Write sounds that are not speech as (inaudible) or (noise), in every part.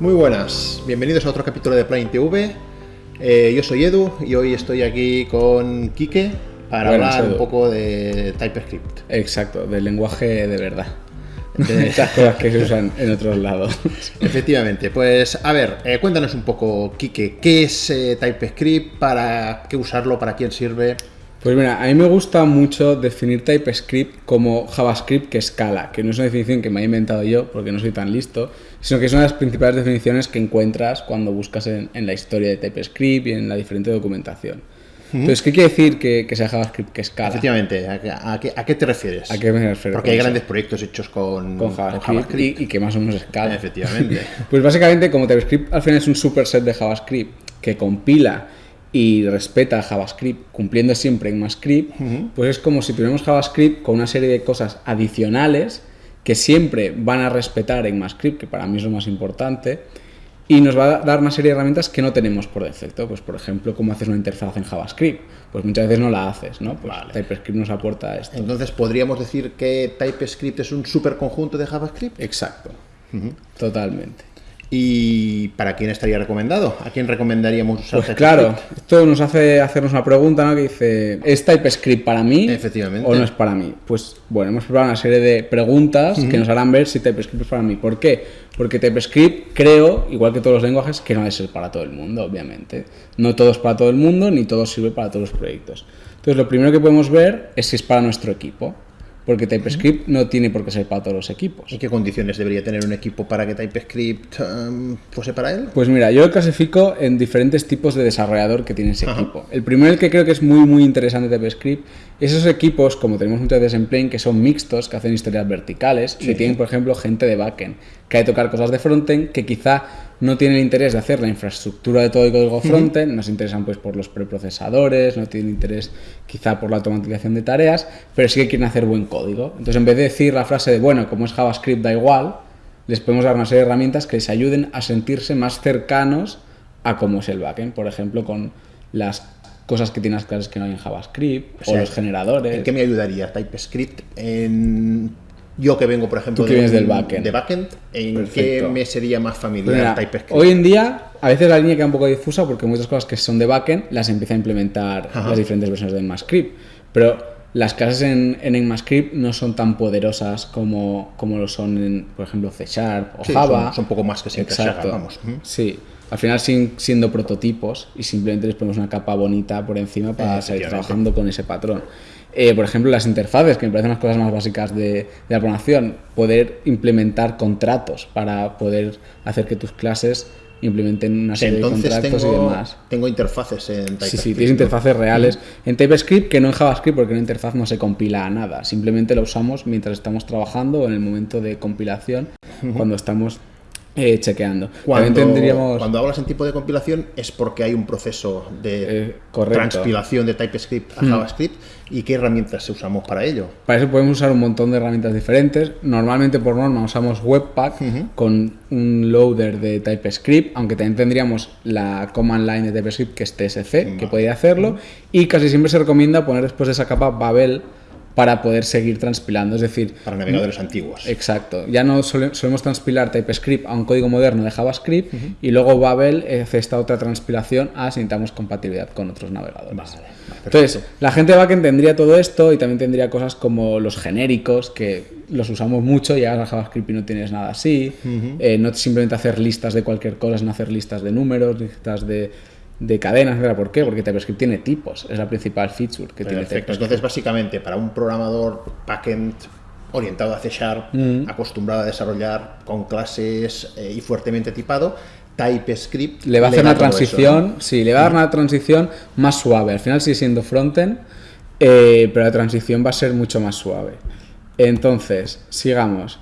Muy buenas, bienvenidos a otro capítulo de Plane TV. Eh, yo soy Edu y hoy estoy aquí con Quique para Buenas, hablar un poco de TypeScript. Exacto, del lenguaje de verdad. (laughs) De esas cosas que se usan en otros lados. (laughs) Efectivamente, pues a ver, eh, cuéntanos un poco, Quique, ¿qué es eh, TypeScript? ¿Para qué usarlo? ¿Para quién sirve? Pues mira, a mí me gusta mucho definir TypeScript como JavaScript que escala, que no es una definición que me haya inventado yo, porque no soy tan listo, sino que es una de las principales definiciones que encuentras cuando buscas en, en la historia de TypeScript y en la diferente documentación. Entonces, ¿qué quiere decir que, que sea JavaScript que escala? Efectivamente, ¿a, qué- a qué, a qué te refieres? ¿A qué me refiero Porque con hay eso? grandes proyectos hechos con, Con JavaScript, Y, y que más o menos escala. Efectivamente. (laughs) Pues básicamente, como TypeScript al final es un superset de JavaScript que compila y respeta JavaScript cumpliendo siempre en MassScript, pues es como si tuviéramos JavaScript con una serie de cosas adicionales que siempre van a respetar en MassScript, que para mí es lo más importante, y nos va a dar una serie de herramientas que no tenemos por defecto. Pues, por ejemplo, cómo haces una interfaz en JavaScript. Pues muchas veces no la haces, ¿no? Pues Vale. TypeScript nos aporta esto. Entonces, ¿podríamos decir que TypeScript es un superconjunto de JavaScript? Exacto. Totalmente. ¿Y para quién estaría recomendado? ¿A quién recomendaríamos usar Pues claro, TypeScript? esto nos hace hacernos una pregunta, ¿no? Que dice, ¿es TypeScript para mí? Efectivamente. ¿O no es para mí? Pues bueno, hemos preparado una serie de preguntas que nos harán ver si TypeScript es para mí. ¿Por qué? Porque TypeScript creo, igual que todos los lenguajes, que no debe ser para todo el mundo, obviamente. No todo es para todo el mundo, ni todo sirve para todos los proyectos. Entonces, lo primero que podemos ver es si es para nuestro equipo. Porque TypeScript no tiene por qué ser para todos los equipos. ¿En qué condiciones debería tener un equipo para que TypeScript em, fuese para él? Pues mira, yo lo clasifico en diferentes tipos de desarrollador que tiene ese equipo. El primero, el que creo que es muy, muy interesante de TypeScript, es esos equipos, como tenemos muchas veces en que son mixtos, que hacen historias verticales y que tienen, por ejemplo, gente de backend, que hay que tocar cosas de frontend, que quizá no tienen interés de hacer la infraestructura de todo el código frontend, no se interesan pues por los preprocesadores, no tienen interés quizá por la automatización de tareas, pero sí que quieren hacer buen código. Entonces, en vez de decir la frase de, bueno, como es JavaScript da igual, les podemos dar una serie de herramientas que les ayuden a sentirse más cercanos a cómo es el backend, por ejemplo, con las cosas que tienen las clases que no hay en JavaScript, o, sea, los generadores. ¿En qué me ayudaría TypeScript? En... Yo que vengo, por ejemplo, del backend. de backend, ¿en Perfecto. qué me sería más Pues familiar mira, TypeScript? hoy en día, a veces la línea queda un poco difusa porque muchas cosas que son de backend las empieza a implementar Ajá. las diferentes versiones de ECMAScript. Pero las clases en, en ECMAScript no son tan poderosas como, como lo son en, por ejemplo, C Sharp o Sí, Java. son, son poco más que siempre Exacto. vamos. Ujú. Sí, al final siguen siendo prototipos y simplemente les ponemos una capa bonita por encima para seguir trabajando con ese patrón. Eh, por ejemplo, las interfaces, que me parecen las cosas más básicas de, de la programación, poder implementar contratos para poder hacer que tus clases implementen una serie Entonces de contratos y demás. tengo interfaces en TypeScript. Sí, sí, tienes ¿no? interfaces reales en TypeScript que no en JavaScript porque una interfaz no se compila a nada. Simplemente la usamos mientras estamos trabajando o en el momento de compilación cuando estamos eh, chequeando. Cuando, tendríamos... cuando hablas en tipo de compilación es porque hay un proceso de Eh, transpilación de TypeScript a JavaScript y qué herramientas usamos para ello. Para eso podemos usar un montón de herramientas diferentes. Normalmente por norma usamos Webpack con un loader de TypeScript, aunque también tendríamos la command line de TypeScript que es TSC, que podría hacerlo. Y casi siempre se recomienda poner después de esa capa Babel para poder seguir transpilando. Es decir, Para navegadores antiguos. Exacto. Ya no sole- solemos transpilar TypeScript a un código moderno de JavaScript y luego Babel hace esta otra transpilación a si necesitamos compatibilidad con otros navegadores. Vale, vale, Entonces, la gente de backend tendría todo esto y también tendría cosas como los genéricos, que los usamos mucho, llegas a JavaScript y no tienes nada así. Eh, no simplemente hacer listas de cualquier cosa, sino hacer listas de números, listas de, de cadenas, etc. ¿Por qué? Porque TypeScript tiene tipos, es la principal feature que tiene. TypeScript. Entonces, básicamente, para un programador backend orientado a C Sharp, Mm. acostumbrado a desarrollar con clases eh, y fuertemente tipado, TypeScript Le va a hacer una eso, transición, ¿no? sí, le va a dar una transición más suave. Al final sigue siendo frontend, eh, pero la transición va a ser mucho más suave. Entonces, sigamos.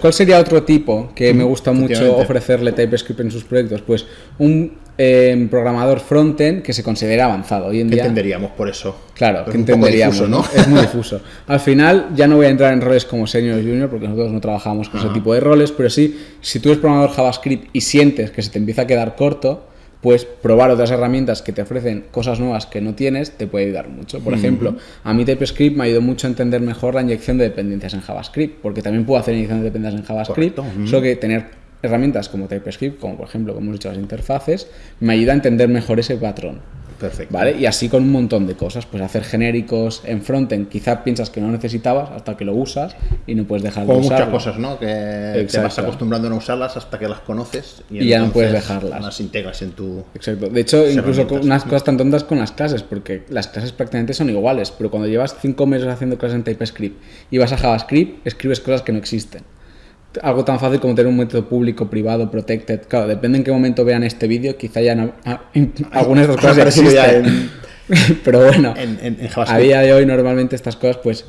¿Cuál sería otro tipo que me gusta mucho ofrecerle TypeScript en sus proyectos? Pues un eh, programador frontend que se considera avanzado. Hoy en ¿Qué día, entenderíamos por eso? Claro, Es que entenderíamos, difuso, ¿no? Es muy difuso. (laughs) Al final, ya no voy a entrar en roles como senior o junior, porque nosotros no trabajamos con ese tipo de roles, pero sí, si tú eres programador JavaScript y sientes que se te empieza a quedar corto, pues probar otras herramientas que te ofrecen cosas nuevas que no tienes te puede ayudar mucho. Por ejemplo, a mí TypeScript me ayudó mucho a entender mejor la inyección de dependencias en JavaScript, porque también puedo hacer inyección de dependencias en JavaScript, Correcto, solo que tener herramientas como TypeScript, como por ejemplo, como hemos dicho, las interfaces, me ayuda a entender mejor ese patrón. Perfecto. ¿Vale? Y así con un montón de cosas, pues hacer genéricos en frontend, quizá piensas que no necesitabas hasta que lo usas y no puedes dejar de Como muchas cosas, ¿no? Que te vas acostumbrando a no usarlas hasta que las conoces Y ya no puedes dejarlas. Las integras en tu. Exacto. De hecho, incluso con unas cosas tan tontas con las clases, porque las clases prácticamente son iguales, pero cuando llevas cinco meses haciendo clases en TypeScript y vas a JavaScript, escribes cosas que no existen. Algo tan fácil como tener un método público, privado, protected. Claro, depende en qué momento vean este vídeo, quizá ya no, ah, algunas de estas (laughs) cosas ya existen. (laughs) pero bueno, En, en, a día de hoy normalmente estas cosas pues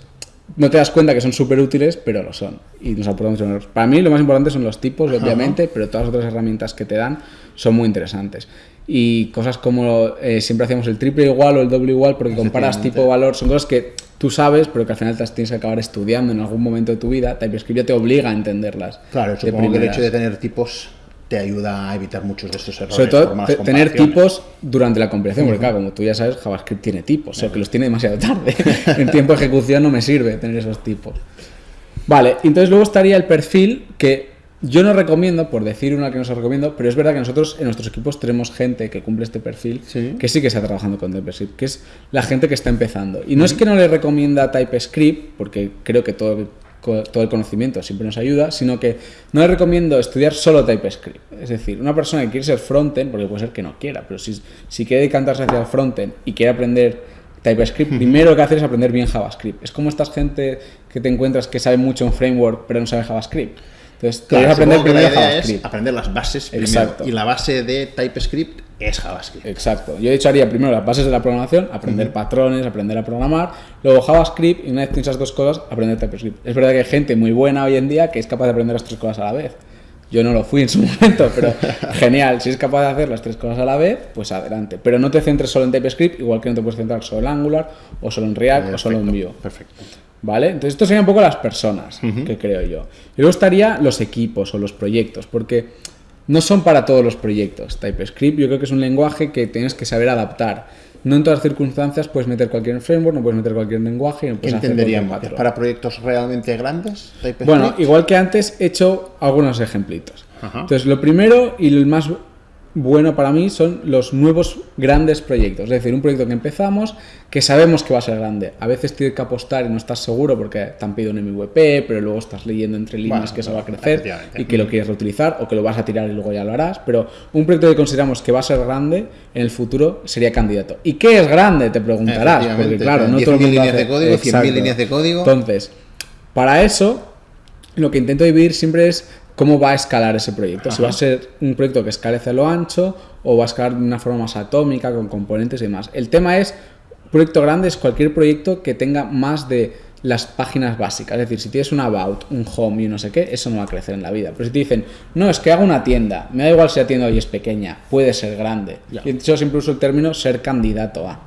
no te das cuenta que son súper útiles, pero lo son. Y nos aportamos en. Para mí lo más importante son los tipos, obviamente, pero todas las otras herramientas que te dan son muy interesantes. Y cosas como eh, siempre hacíamos el triple igual o el doble igual, porque comparas tipo valor, son cosas que tú sabes, pero que al final te las tienes que acabar estudiando en algún momento de tu vida. TypeScript ya te obliga a entenderlas. Claro, supongo que el hecho de tener tipos te ayuda a evitar muchos de estos errores. Sobre todo por tener tipos durante la compilación, porque claro, como tú ya sabes, JavaScript tiene tipos, o que los tiene demasiado tarde. (laughs) en tiempo de ejecución no me sirve tener esos tipos. Vale, entonces luego estaría el perfil que yo no recomiendo, por decir una que no os recomiendo, pero es verdad que nosotros en nuestros equipos tenemos gente que cumple este perfil, Sí. que sí que está trabajando con TypeScript, que es la gente que está empezando. Y no es que no le recomienda TypeScript, porque creo que todo todo el conocimiento siempre nos ayuda, sino que no le recomiendo estudiar solo TypeScript. Es decir, una persona que quiere ser frontend, porque puede ser que no quiera, pero si, si quiere decantarse hacia el frontend y quiere aprender TypeScript, primero lo que hacer es aprender bien JavaScript. Es como esta gente que te encuentras que sabe mucho en framework, pero no sabe JavaScript. Entonces, Claro, aprender que la primero JavaScript. aprender las bases primero. Exacto. Y la base de TypeScript es JavaScript. Exacto. Yo de hecho haría primero las bases de la programación, aprender patrones, aprender a programar, luego JavaScript y una vez tienes esas dos cosas, aprender TypeScript. Es verdad que hay gente muy buena hoy en día que es capaz de aprender las tres cosas a la vez. Yo no lo fui en su (laughs) momento, pero (laughs) genial. Si es capaz de hacer las tres cosas a la vez, pues adelante. Pero no te centres solo en TypeScript, igual que no te puedes centrar solo en Angular, o solo en React, o solo en Vue. Perfecto. ¿Vale? Entonces, esto serían un poco las personas, que creo yo. Y luego estaría los equipos o los proyectos, porque no son para todos los proyectos. TypeScript yo creo que es un lenguaje que tienes que saber adaptar. No en todas las circunstancias puedes meter cualquier framework, no puedes meter cualquier lenguaje, no ¿Qué puedes entenderíamos? cualquier ¿Es patrón. para proyectos realmente grandes? TypeScript? Bueno, igual que antes, he hecho algunos ejemplitos. Ajá. Entonces, lo primero y el más bueno para mí son los nuevos grandes proyectos. Es decir, un proyecto que empezamos que sabemos que va a ser grande. A veces tienes que apostar y no estás seguro porque te han pedido un MVP, pero luego estás leyendo entre líneas Bueno, que eso va a crecer y que lo quieres reutilizar o que lo vas a tirar y luego ya lo harás. Pero un proyecto que consideramos que va a ser grande en el futuro sería candidato. ¿Y qué es grande? Te preguntarás. Porque claro, no 10.000 todo el mundo líneas hace- de código, 100.000 Exacto. líneas de código. Entonces, para eso, lo que intento dividir siempre es cómo va a escalar ese proyecto. Si va a ser un proyecto que escale hacia lo ancho o va a escalar de una forma más atómica, con componentes y demás. El tema es, proyecto grande es cualquier proyecto que tenga más de las páginas básicas. Es decir, si tienes un about, un home y un no sé qué, eso no va a crecer en la vida. Pero si te dicen, no, es que hago una tienda, me da igual si la tienda hoy es pequeña, puede ser grande. Y yo siempre uso el término ser candidato a.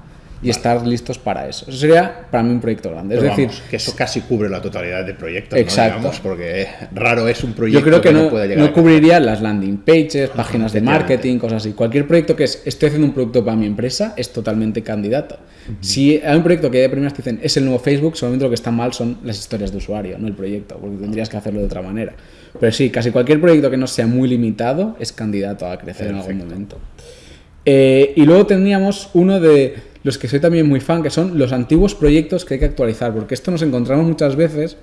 Y estar listos para eso. Eso sería para mí un proyecto grande. Es decir, que eso casi cubre la totalidad del proyecto. ¿no? Exacto. Digamos, porque raro es un proyecto Yo creo que no, pueda llegar no a cubriría las landing pages, páginas de marketing, cosas así. Cualquier proyecto que es, estoy haciendo un producto para mi empresa, es totalmente candidato. Si hay un proyecto que de primeras te dicen, es el nuevo Facebook, solamente lo que está mal son las historias de usuario, no el proyecto, porque tendrías que hacerlo de otra manera. Pero sí, casi cualquier proyecto que no sea muy limitado es candidato a crecer en algún momento. Eh, y luego teníamos uno de los que soy también muy fan, que son los antiguos proyectos que hay que actualizar, porque esto nos encontramos muchas veces,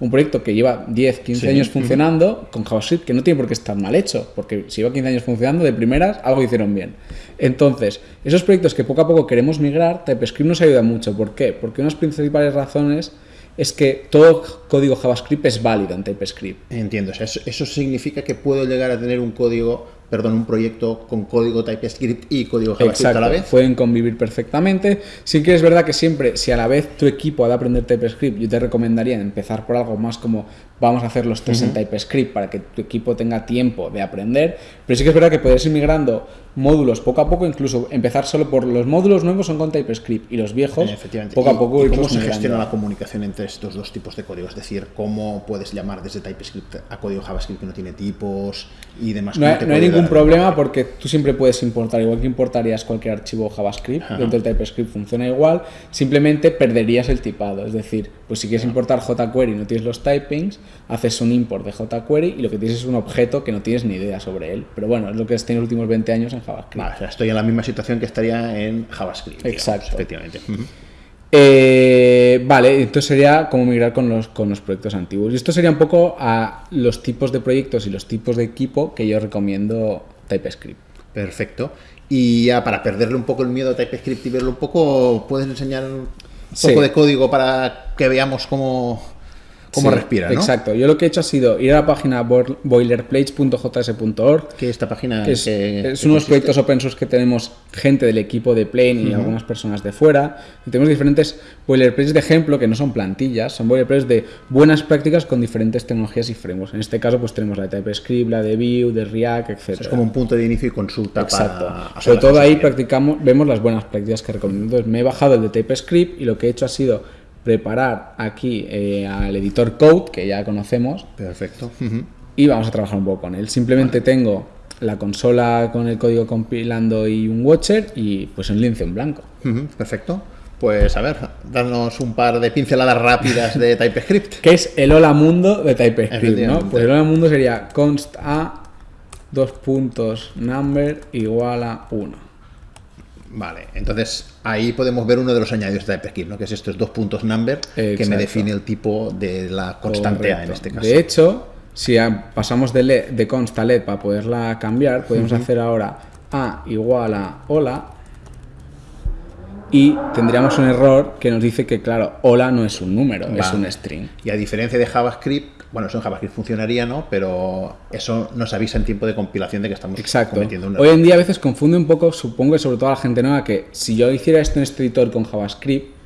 un proyecto que lleva 10, 15 Sí, años funcionando con JavaScript, que no tiene por qué estar mal hecho, porque si lleva 15 años funcionando, de primeras, algo hicieron bien. Entonces, esos proyectos que poco a poco queremos migrar, TypeScript nos ayuda mucho. ¿Por qué? Porque unas principales razones es que todo código JavaScript es válido en TypeScript. Entiendo, o sea, eso, eso significa que puedo llegar a tener un código, perdón, un proyecto con código TypeScript y código JavaScript a la vez. pueden convivir perfectamente. Sí que es verdad que siempre, si a la vez tu equipo ha de aprender TypeScript, yo te recomendaría empezar por algo más como vamos a hacer los test en TypeScript para que tu equipo tenga tiempo de aprender. Pero sí que es verdad que puedes ir migrando módulos poco a poco, incluso empezar solo por los módulos nuevos son con TypeScript y los viejos Efectivamente. poco a ¿Y- poco ¿Y, irlos cómo se gestiona la comunicación entre estos dos tipos de código? Es decir, ¿cómo puedes llamar desde TypeScript a código JavaScript que no tiene tipos y demás? No ¿Cómo hay, no hay ningún problema porque tú siempre puedes importar, igual que importarías cualquier archivo JavaScript, Ajá. dentro del TypeScript funciona igual, simplemente perderías el tipado. Es decir, pues si quieres importar jQuery y no tienes los typings, haces un import de jQuery y lo que tienes es un objeto que no tienes ni idea sobre él. Pero bueno, es lo que has tenido los últimos 20 años en JavaScript. Vale, o sea, estoy en la misma situación que estaría en JavaScript. digamos, Exacto. efectivamente. Eh, vale, entonces sería como migrar con los, con los proyectos antiguos. Y esto sería un poco a los tipos de proyectos y los tipos de equipo que yo recomiendo TypeScript. Perfecto. Y ya para perderle un poco el miedo a TypeScript y verlo un poco, ¿puedes enseñar un Sí. poco de código para que veamos cómo, cómo Sí, respira, ¿no? Exacto. Yo lo que he hecho ha sido ir a la página boil- boilerplates.js.org, Que esta página que es, que- es que unos consiste- proyectos open source que tenemos gente del equipo de Plane y algunas personas de fuera. Y tenemos diferentes boilerplates de ejemplo que no son plantillas, son boilerplates de buenas prácticas con diferentes tecnologías y frameworks. En este caso, pues tenemos la de TypeScript, la de Vue, de React, etc. Es como un punto de inicio y consulta Exacto. para Sobre todo ahí practicamos, vemos las buenas prácticas que recomiendo. Entonces me he bajado el de TypeScript y lo que he hecho ha sido preparar aquí eh, al editor Code, que ya conocemos, Perfecto. Y vamos a trabajar un poco con él. Simplemente tengo la consola con el código compilando y un watcher y pues un lince en blanco. Perfecto. Pues a ver, darnos un par de pinceladas rápidas de TypeScript. (laughs) Que es el hola mundo de TypeScript, ¿no? Pues el hola mundo sería const a dos puntos number igual a 1. Vale, entonces ahí podemos ver uno de los añadidos de TypeScript, ¿no? Que es estos dos puntos number que me define el tipo de la constante A en este caso. De hecho, si pasamos de, le- de const a LED para poderla cambiar, podemos hacer ahora a igual a hola y tendríamos un error que nos dice que, claro, hola no es un número, es un string. Y a diferencia de JavaScript, bueno, eso en JavaScript funcionaría, ¿no? Pero eso nos avisa en tiempo de compilación de que estamos Exacto. cometiendo un Hoy error. en día a veces confunde un poco, supongo que sobre todo a la gente nueva, que si yo hiciera esto en este editor con JavaScript,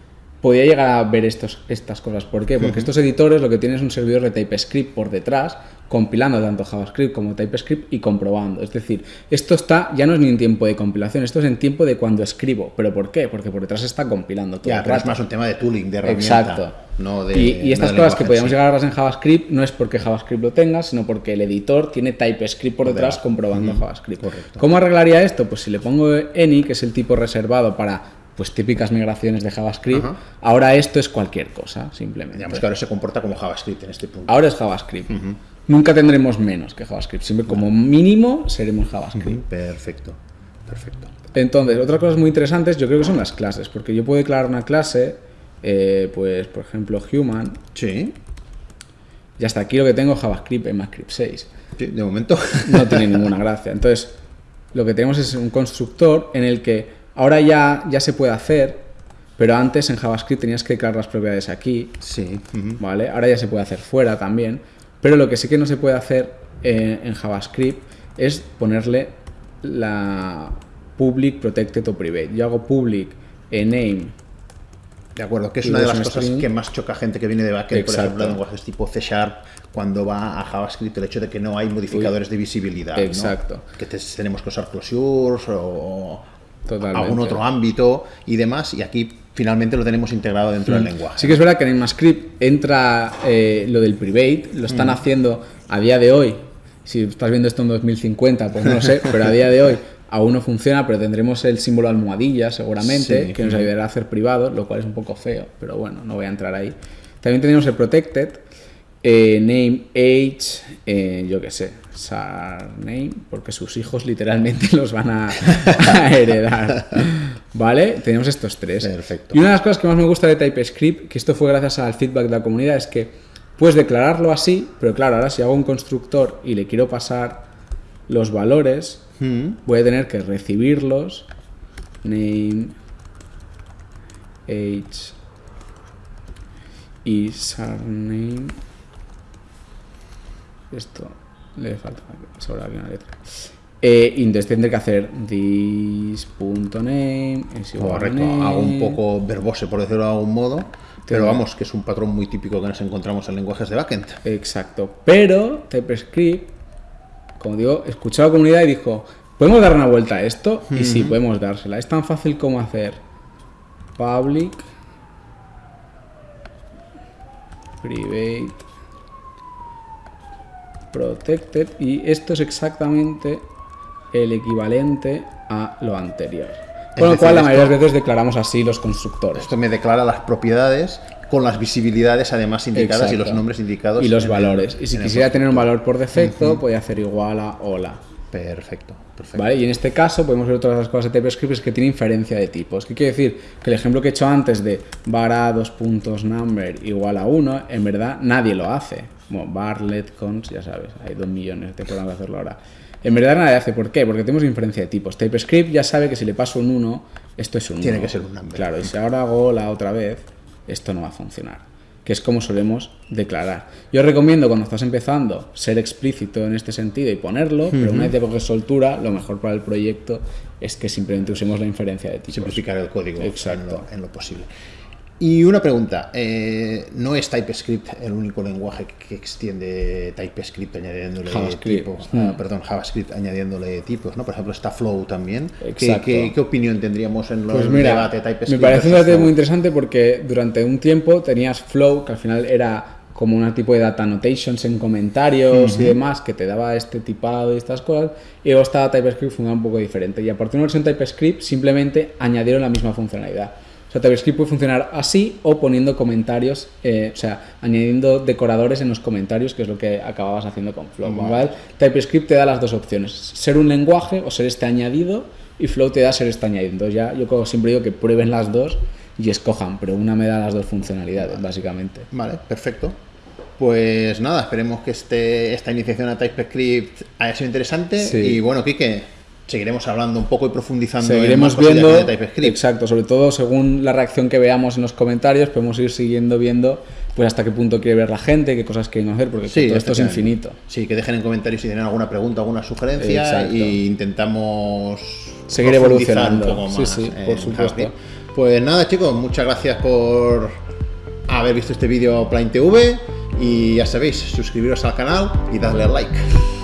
podía llegar a ver estos, estas cosas. ¿Por qué? Porque estos editores lo que tienen es un servidor de TypeScript por detrás, compilando tanto JavaScript como TypeScript y comprobando. Es decir, esto está ya no es ni en tiempo de compilación, esto es en tiempo de cuando escribo. ¿Pero por qué? Porque por detrás está compilando todo Ya, el es más un tema de tooling, de herramienta. Exacto. No de, y, y estas no cosas que podíamos sí. llegar a verlas en JavaScript no es porque JavaScript lo tenga, sino porque el editor tiene TypeScript por detrás comprobando JavaScript. correcto. ¿Cómo arreglaría esto? Pues si le pongo any, que es el tipo reservado para pues típicas migraciones de JavaScript, Ajá. ahora esto es cualquier cosa, simplemente. Digamos que ahora se comporta como JavaScript en este punto. Ahora es JavaScript. Nunca tendremos menos que JavaScript, siempre como mínimo seremos JavaScript. Perfecto, perfecto. Entonces, otras cosas muy interesantes yo creo que son las clases, porque yo puedo declarar una clase, eh, pues por ejemplo human, Sí, y hasta aquí lo que tengo es JavaScript en MathScript 6. sí, de momento. No tiene ninguna gracia. Entonces, lo que tenemos es un constructor en el que ahora ya, ya se puede hacer, pero antes en JavaScript tenías que declarar las propiedades aquí, Sí. ¿vale? Ahora ya se puede hacer fuera también, pero lo que sí que no se puede hacer eh, en JavaScript es ponerle la public protected o private. Yo hago public en name De acuerdo, que es una de las cosas string. que más choca a gente que viene de backend, por ejemplo, lenguajes tipo C Sharp, cuando va a JavaScript, el hecho de que no hay modificadores de visibilidad. ¿no? Exacto. Que te- tenemos que usar closures o Totalmente. algún otro ámbito y demás, y aquí finalmente lo tenemos integrado dentro del lenguaje. Mm. Sí que es verdad que en ECMAScript entra eh, lo del private, lo Mm. están haciendo a día de hoy. Si estás viendo esto en 2050, pues no lo sé, pero a día de hoy aún no funciona, pero tendremos el símbolo almohadilla seguramente, Sí. que nos ayudará a hacer privado, lo cual es un poco feo, pero bueno, no voy a entrar ahí. También tenemos el protected, eh, name, age, eh, yo qué sé, surname, porque sus hijos literalmente (laughs) los van a, a heredar. ¿Vale? Tenemos estos tres. Perfecto. Y una de las cosas que más me gusta de TypeScript, que esto fue gracias al feedback de la comunidad, es que puedes declararlo así, pero claro, ahora si hago un constructor y le quiero pasar los valores, Mm. voy a tener que recibirlos. Name, age y surname. Esto le falta sobra una letra. Eh, entonces tendré que hacer this.name es igual a Correcto, name. hago un poco verbose por decirlo de algún modo, pero vamos, que es un patrón muy típico que nos encontramos en lenguajes de backend. Exacto. Pero TypeScript, como digo, escuchó a la comunidad y dijo, ¿Podemos dar una vuelta a esto? Y sí, podemos dársela. Es tan fácil como hacer public, private, protected y esto es exactamente el equivalente a lo anterior. Con lo cual, la mayoría de las veces declaramos así los constructores. Esto me declara las propiedades con las visibilidades además indicadas y los nombres indicados. Y los valores. y si quisiera tener un valor por defecto, voy a hacer igual a hola. Perfecto, perfecto. ¿Vale? Y en este caso podemos ver otras cosas de TypeScript es que tiene inferencia de tipos. ¿Qué quiere decir? Que el ejemplo que he hecho antes de var dos puntos number igual a 1, en verdad nadie lo hace. Bueno, var let cons, ya sabes, hay dos millones de programas hacerlo ahora. En verdad nadie hace. ¿Por qué? Porque tenemos inferencia de tipos. TypeScript ya sabe que si le paso un 1, esto es un Tiene que ser un number. Claro, y si ahora hago la otra vez, esto no va a funcionar que es como solemos declarar. Yo recomiendo cuando estás empezando ser explícito en este sentido y ponerlo, pero una vez que coges soltura, lo mejor para el proyecto es que simplemente usemos la inferencia de tipos. Simplificar el código Exacto. en lo posible. Y una pregunta, eh, ¿no es TypeScript el único lenguaje que extiende TypeScript añadiéndole tipos? Ah, hmm. perdón, JavaScript añadiéndole tipos, ¿no? Por ejemplo, está Flow también. ¿Qué, qué, opinión tendríamos en pues el debate TypeScript? Me parece un debate muy interesante porque durante un tiempo tenías Flow, que al final era como un tipo de data annotations en comentarios y demás, que te daba este tipado y estas cosas, y luego estaba TypeScript funcionaba un poco diferente. Y a partir de una versión TypeScript simplemente añadieron la misma funcionalidad sea, TypeScript puede funcionar así o poniendo comentarios, eh, o sea, añadiendo decoradores en los comentarios, que es lo que acababas haciendo con Flow. TypeScript te da las dos opciones, ser un lenguaje o ser este añadido, y Flow te da ser este añadido. Entonces ya yo siempre digo que prueben las dos y escojan, pero una me da las dos funcionalidades, básicamente. Vale, perfecto. Pues nada, esperemos que este, esta iniciación a TypeScript haya sido interesante. Y bueno, Kike, seguiremos hablando un poco y profundizando seguiremos viendo de TypeScript. exacto sobre todo según la reacción que veamos en los comentarios podemos ir siguiendo viendo pues hasta qué punto quiere ver la gente qué cosas quieren hacer porque todo esto es infinito. Sí que dejen en comentarios si tienen alguna pregunta alguna sugerencia y intentamos seguir evolucionando. sí sí por supuesto. Pues nada chicos muchas gracias por haber visto este vídeo Plain TV y ya sabéis suscribiros al canal y darle like